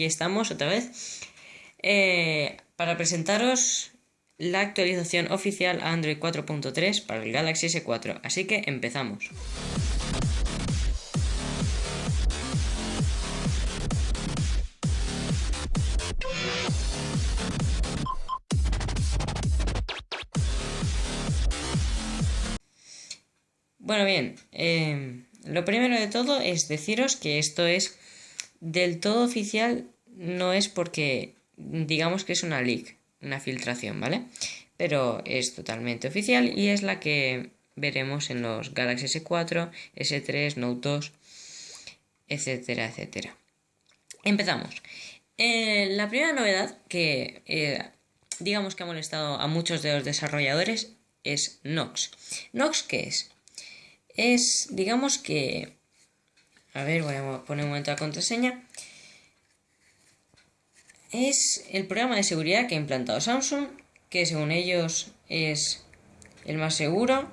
aquí estamos otra vez eh, para presentaros la actualización oficial a Android 4.3 para el Galaxy S4. Así que empezamos. Bueno, bien, eh, lo primero de todo es deciros que esto es del todo oficial, no es porque digamos que es una leak, una filtración, ¿vale? Pero es totalmente oficial y es la que veremos en los Galaxy S4, S3, Note 2, etcétera, etcétera. Empezamos. Eh, la primera novedad que eh, digamos que ha molestado a muchos de los desarrolladores es Nox. ¿Nox qué es? Es, digamos que... A ver, voy a poner un momento la contraseña es el programa de seguridad que ha implantado Samsung, que según ellos es el más seguro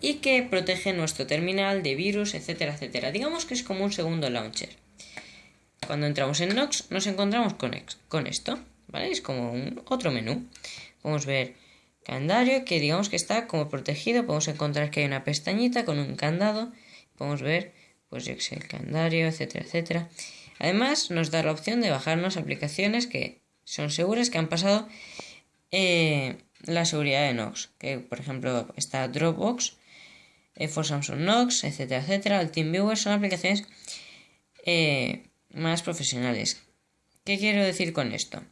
y que protege nuestro terminal de virus, etcétera, etcétera. Digamos que es como un segundo launcher. Cuando entramos en Nox nos encontramos con, con esto, ¿vale? Es como un otro menú. Podemos ver calendario que digamos que está como protegido. Podemos encontrar que hay una pestañita con un candado. Podemos ver, pues yo el calendario, etcétera, etcétera. Además, nos da la opción de bajarnos aplicaciones que son seguras, que han pasado eh, la seguridad de Nox. Que, por ejemplo, está Dropbox, eh, for Samsung Nox, etcétera, etcétera. El TeamViewer son aplicaciones eh, más profesionales. ¿Qué quiero decir con esto?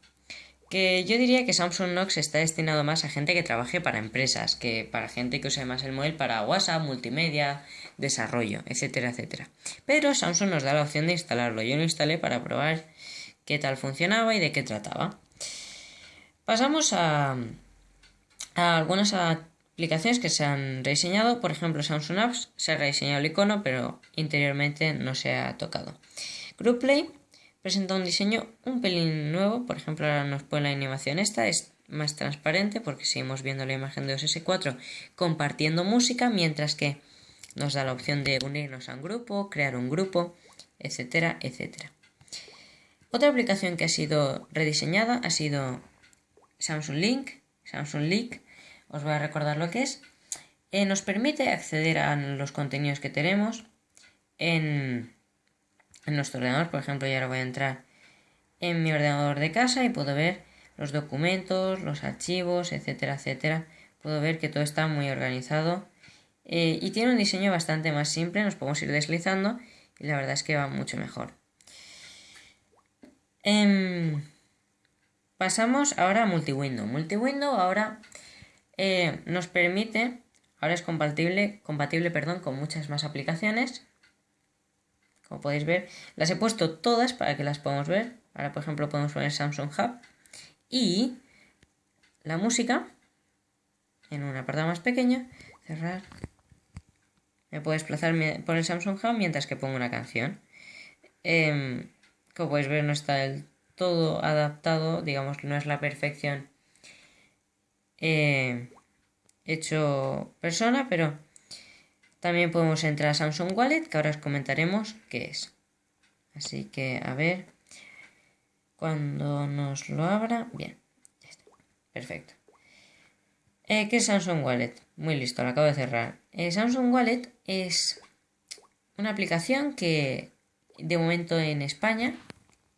Que yo diría que Samsung Nox está destinado más a gente que trabaje para empresas, que para gente que use más el móvil para WhatsApp, multimedia, desarrollo, etcétera, etcétera. Pero Samsung nos da la opción de instalarlo. Yo lo instalé para probar qué tal funcionaba y de qué trataba. Pasamos a, algunas aplicaciones que se han rediseñado. Por ejemplo, Samsung Apps se ha rediseñado el icono, pero interiormente no se ha tocado. Group Play presenta un diseño un pelín nuevo, por ejemplo ahora nos pone la animación esta, es más transparente porque seguimos viendo la imagen de OS 4 compartiendo música, mientras que nos da la opción de unirnos a un grupo, crear un grupo, etcétera, etcétera. Otra aplicación que ha sido rediseñada ha sido Samsung Link, Samsung Link, os voy a recordar lo que es. Eh, nos permite acceder a los contenidos que tenemos en en nuestro ordenador. Por ejemplo, yo ahora voy a entrar en mi ordenador de casa y puedo ver los documentos, los archivos, etcétera, etcétera. Puedo ver que todo está muy organizado eh, y tiene un diseño bastante más simple. Nos podemos ir deslizando y la verdad es que va mucho mejor. Em, pasamos ahora a multiwindow. Multiwindow ahora eh, nos permite, ahora es compatible, compatible perdón, con muchas más aplicaciones como podéis ver, las he puesto todas para que las podamos ver. Ahora, por ejemplo, podemos poner Samsung Hub. Y la música en un apartado más pequeño. Cerrar. Me puedo desplazar por el Samsung Hub mientras que pongo una canción. Em, como podéis ver, no está del todo adaptado. Digamos que no es la perfección eh, hecho persona, pero también podemos entrar a Samsung Wallet, que ahora os comentaremos qué es. Así que, a ver, cuando nos lo abra, bien, ya está, perfecto. Eh, ¿Qué es Samsung Wallet? Muy listo, lo acabo de cerrar. Eh, Samsung Wallet es una aplicación que de momento en España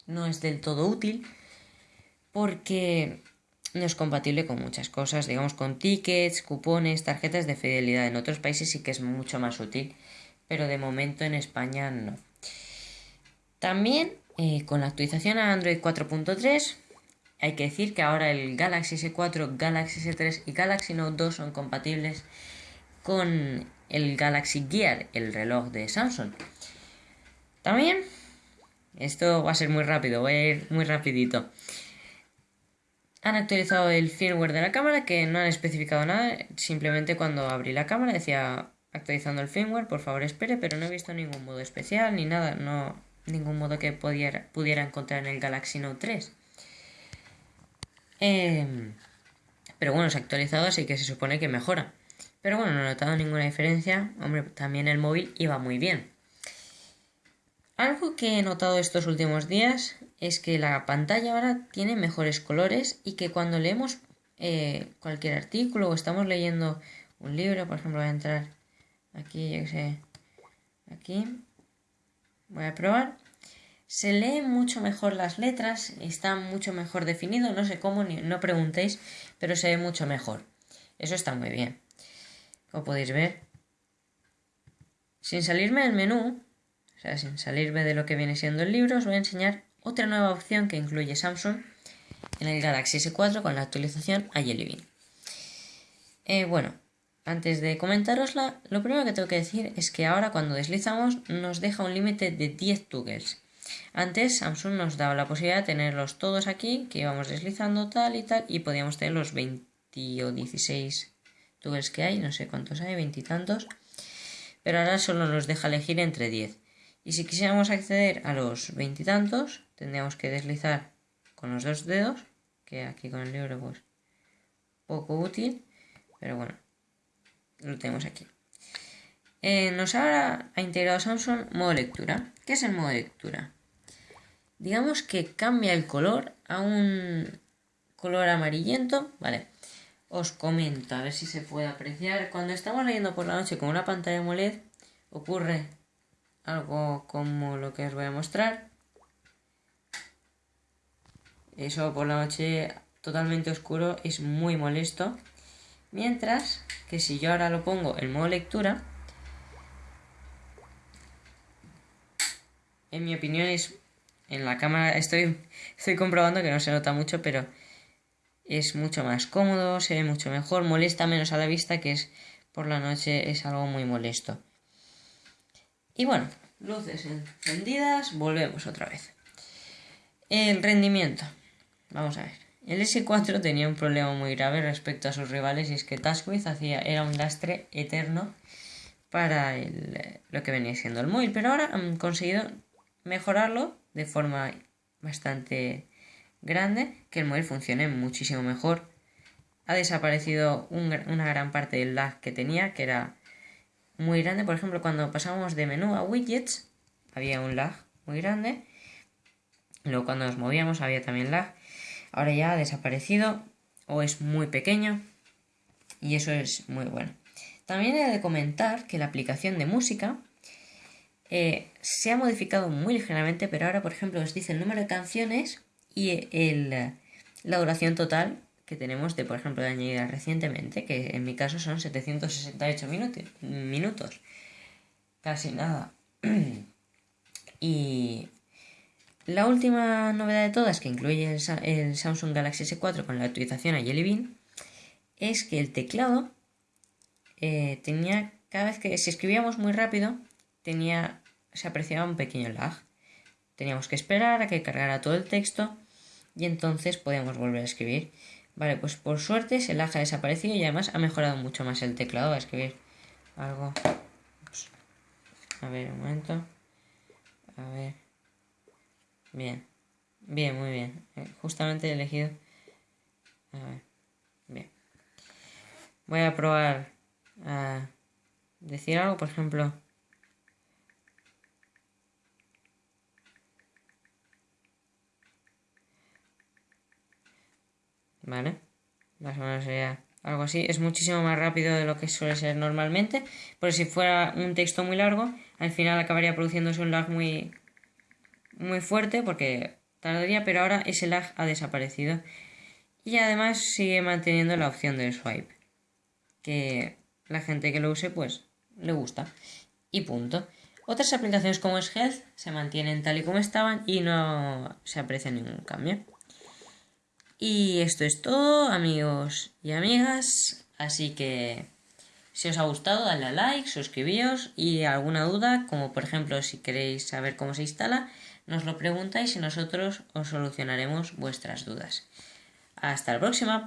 no es del todo útil porque no es compatible con muchas cosas, digamos con tickets, cupones, tarjetas de fidelidad. En otros países sí que es mucho más útil, pero de momento en España no. También eh, con la actualización a Android 4.3 hay que decir que ahora el Galaxy S4, Galaxy S3 y Galaxy Note 2 son compatibles con el Galaxy Gear, el reloj de Samsung. También, esto va a ser muy rápido, voy a ir muy rapidito. Han actualizado el firmware de la cámara que no han especificado nada, simplemente cuando abrí la cámara decía actualizando el firmware, por favor espere, pero no he visto ningún modo especial ni nada, no ningún modo que pudiera, pudiera encontrar en el Galaxy Note 3. Em, pero bueno, se ha actualizado, así que se supone que mejora. Pero bueno, no he notado ninguna diferencia. Hombre, también el móvil iba muy bien. Algo que he notado estos últimos días es que la pantalla ahora tiene mejores colores y que cuando leemos eh, cualquier artículo o estamos leyendo un libro, por ejemplo, voy a entrar aquí, yo sé, aquí, voy a probar, se leen mucho mejor las letras, está mucho mejor definido, no sé cómo, no preguntéis, pero se ve mucho mejor. Eso está muy bien. Como podéis ver, sin salirme del menú, o sea, sin salirme de lo que viene siendo el libro, os voy a enseñar otra nueva opción que incluye Samsung en el Galaxy S4 con la actualización a Jelly Bean. Eh, bueno, antes de comentárosla, lo primero que tengo que decir es que ahora cuando deslizamos nos deja un límite de 10 toggles. Antes Samsung nos daba la posibilidad de tenerlos todos aquí, que íbamos deslizando tal y tal, y podíamos tener los 20 o 16 toggles que hay, no sé cuántos hay, veintitantos, pero ahora solo nos deja elegir entre 10. Y si quisiéramos acceder a los veintitantos, tendríamos que deslizar con los dos dedos, que aquí con el libro pues poco útil, pero bueno, lo tenemos aquí. Eh, nos ha integrado Samsung modo lectura. ¿Qué es el modo lectura? Digamos que cambia el color a un color amarillento, ¿vale? Os comento, a ver si se puede apreciar. Cuando estamos leyendo por la noche con una pantalla AMOLED, ocurre algo como lo que os voy a mostrar. Eso por la noche totalmente oscuro es muy molesto. Mientras que si yo ahora lo pongo en modo lectura, en mi opinión es en la cámara estoy estoy comprobando que no se nota mucho, pero es mucho más cómodo, se ve mucho mejor, molesta menos a la vista, que es por la noche es algo muy molesto. Y bueno, luces encendidas, volvemos otra vez. El rendimiento. Vamos a ver. El S4 tenía un problema muy grave respecto a sus rivales y es que Taskwith hacía, era un lastre eterno para lo que venía siendo el móvil, pero ahora han conseguido mejorarlo de forma bastante grande, que el móvil funcione muchísimo mejor. Ha desaparecido una gran parte del lag que tenía, que era muy grande. Por ejemplo, cuando pasamos de menú a widgets, había un lag muy grande. Luego cuando nos movíamos había también lag. Ahora ya ha desaparecido o es muy pequeño y eso es muy bueno. También he de comentar que la aplicación de música eh, se ha modificado muy ligeramente, pero ahora, por ejemplo, os dice el número de canciones y el, la duración total que tenemos de, por ejemplo, de añadida recientemente, que en mi caso son 768 minutos. Casi nada. y la última novedad de todas, que incluye el, Samsung Galaxy S4 con la actualización a Jelly Bean, es que el teclado eh, tenía, cada vez que si escribíamos muy rápido, tenía, se apreciaba un pequeño lag. Teníamos que esperar a que cargara todo el texto y entonces podíamos volver a escribir. Vale, pues por suerte lag ha desaparecido y además ha mejorado mucho más el teclado a escribir algo. A ver, un momento. A ver. Bien. Bien, muy bien. Eh, justamente he elegido. A ver. Bien. Voy a probar a decir algo, por ejemplo. ¿Vale? Más o menos sería algo así. Es muchísimo más rápido de lo que suele ser normalmente, pero si fuera un texto muy largo, al final acabaría produciéndose un lag muy, muy fuerte porque tardaría, pero ahora ese lag ha desaparecido. Y además sigue manteniendo la opción del swipe, que la gente que lo use pues le gusta. Y punto. Otras aplicaciones como es Health se mantienen tal y como estaban y no se aprecia ningún cambio. Y esto es todo, amigos y amigas. Así que si os ha gustado, dadle a like, suscribíos y alguna duda, como por ejemplo si queréis saber cómo se instala, nos lo preguntáis y nosotros os solucionaremos vuestras dudas. Hasta la próxima.